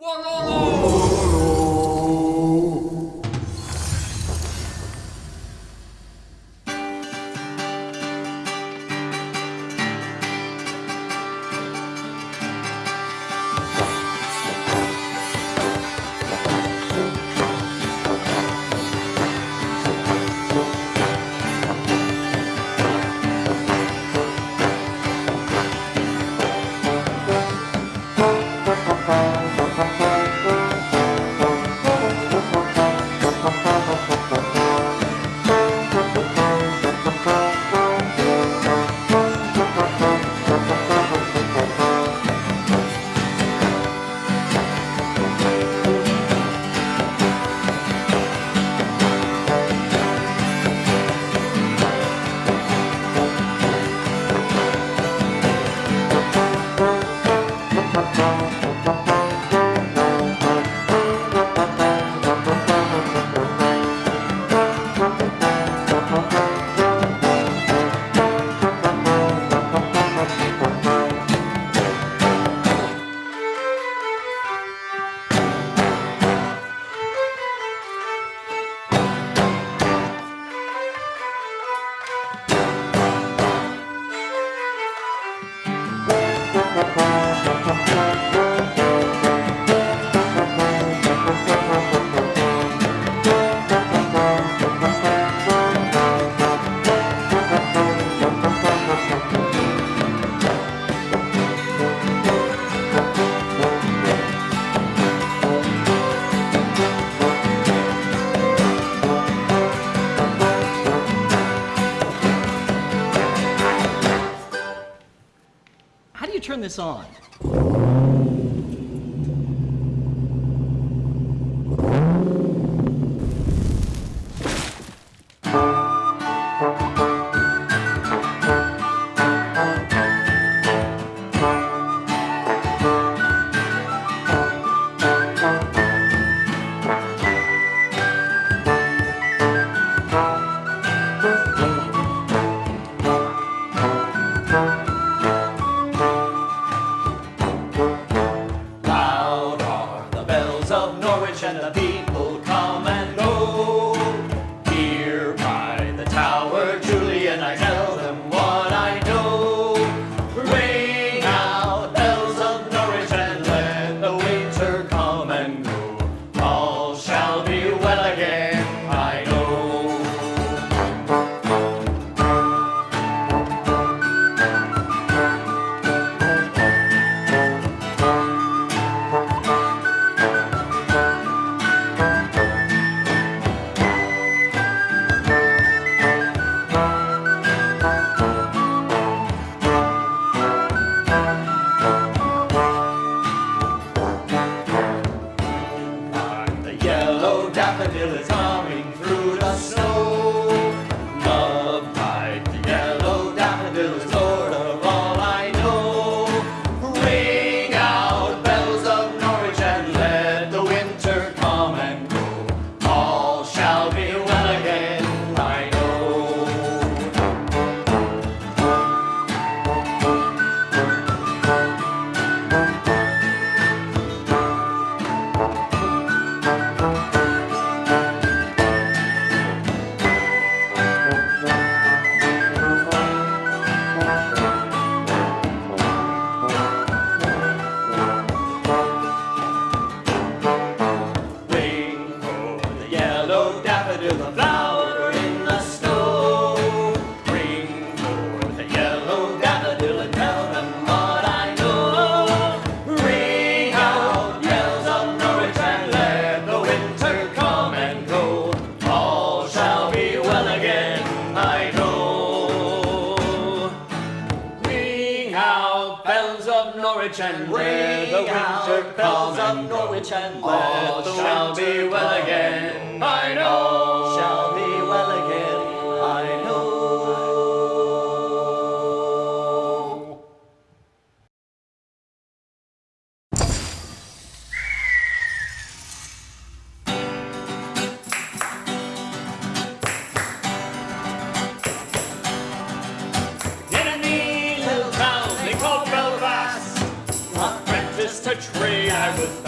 One on all. of Norwich and All shall be well again, I know. free, I was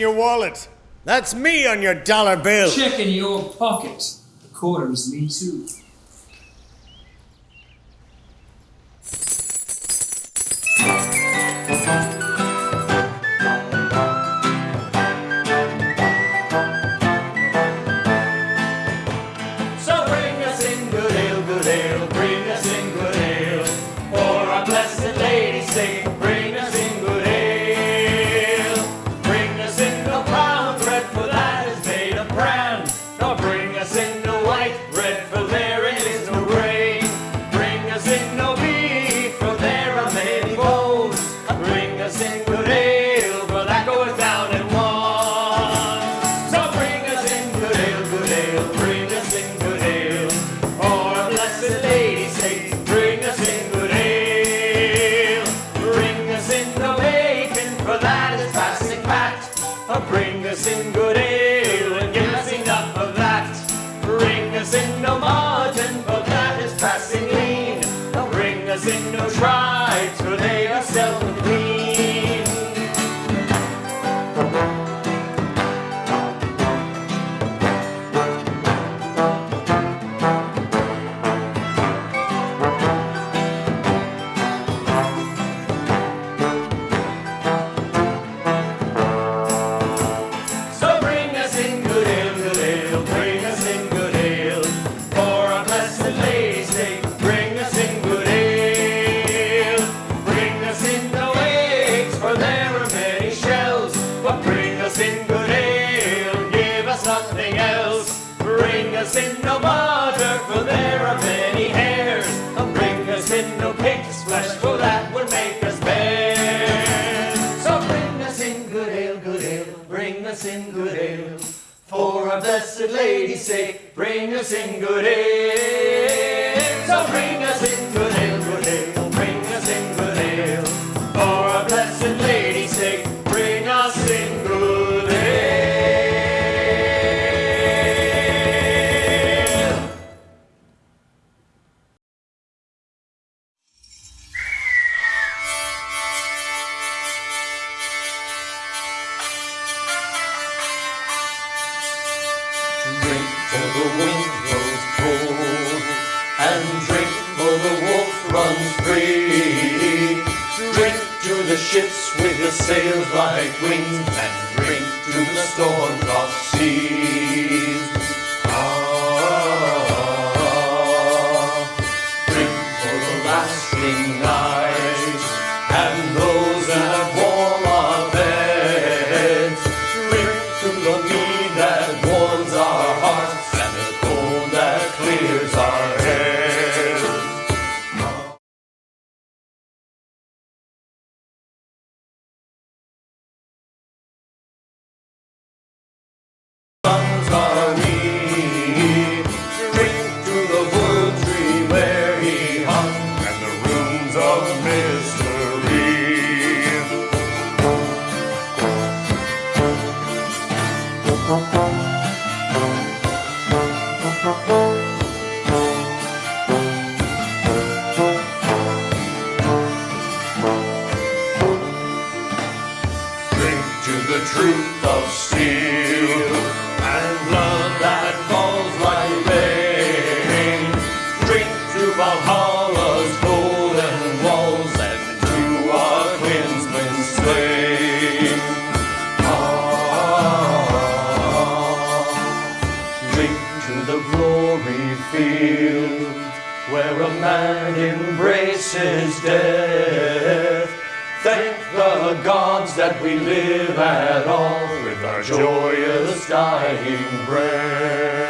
your wallet. That's me on your dollar bill. Check in your pocket. The is me too. blessed lady say, bring us in good aid. So bring us in Don't you the truth of steel. gods that we live at all with our joyous dying breath.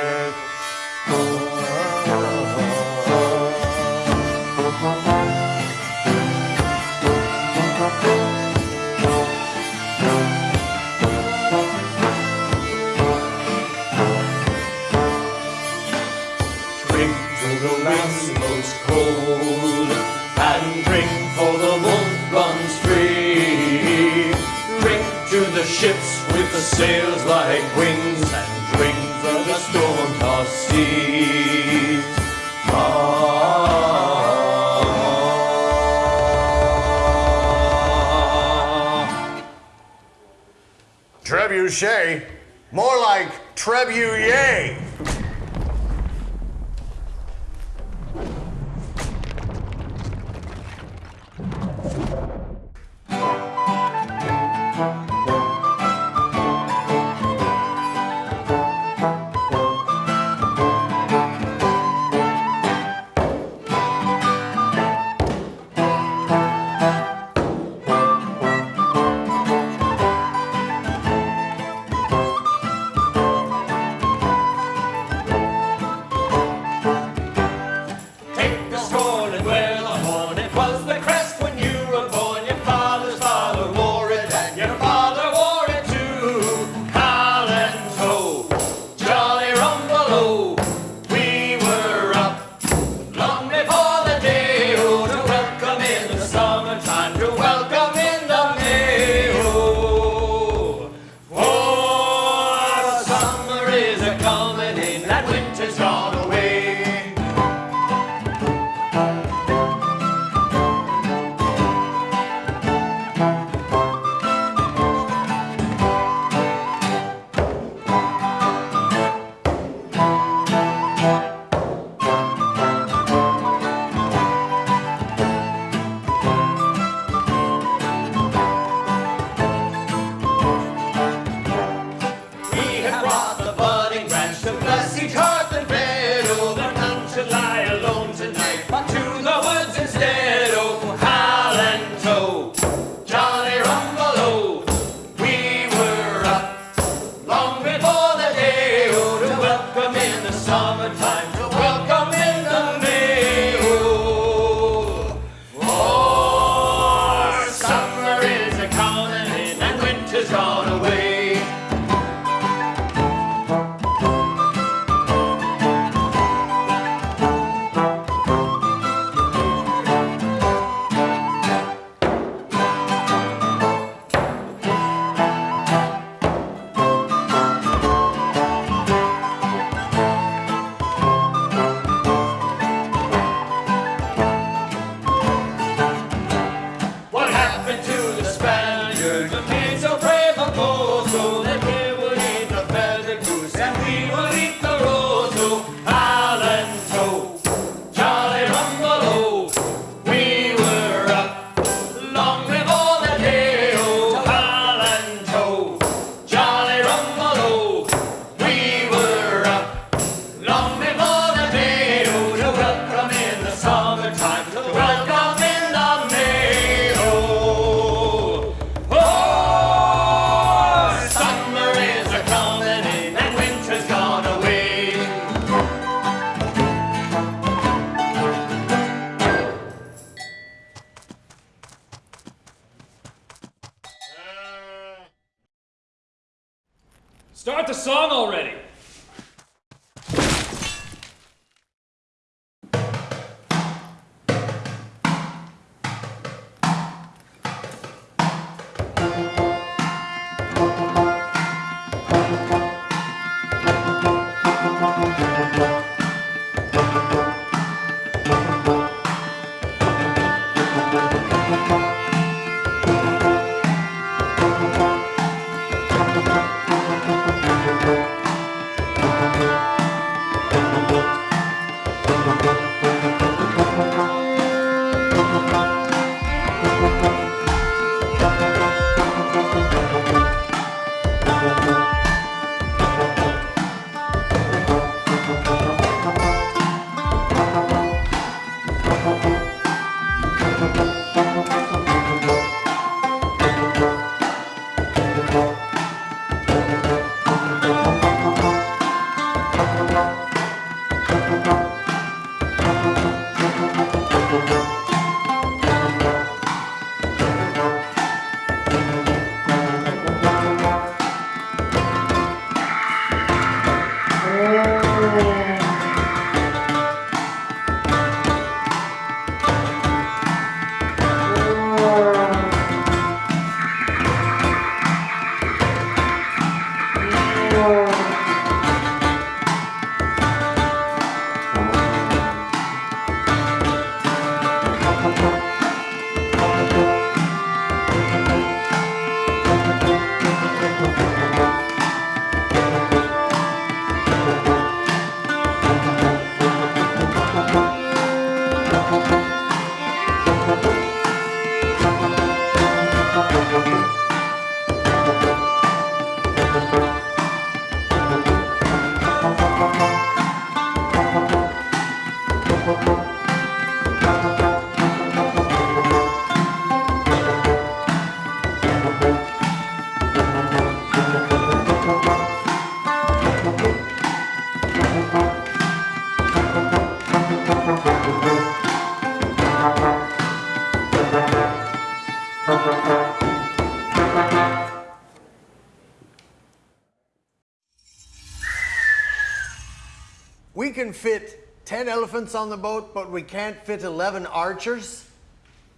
We can fit 10 elephants on the boat, but we can't fit 11 archers?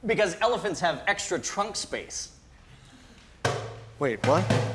Because elephants have extra trunk space. Wait, what?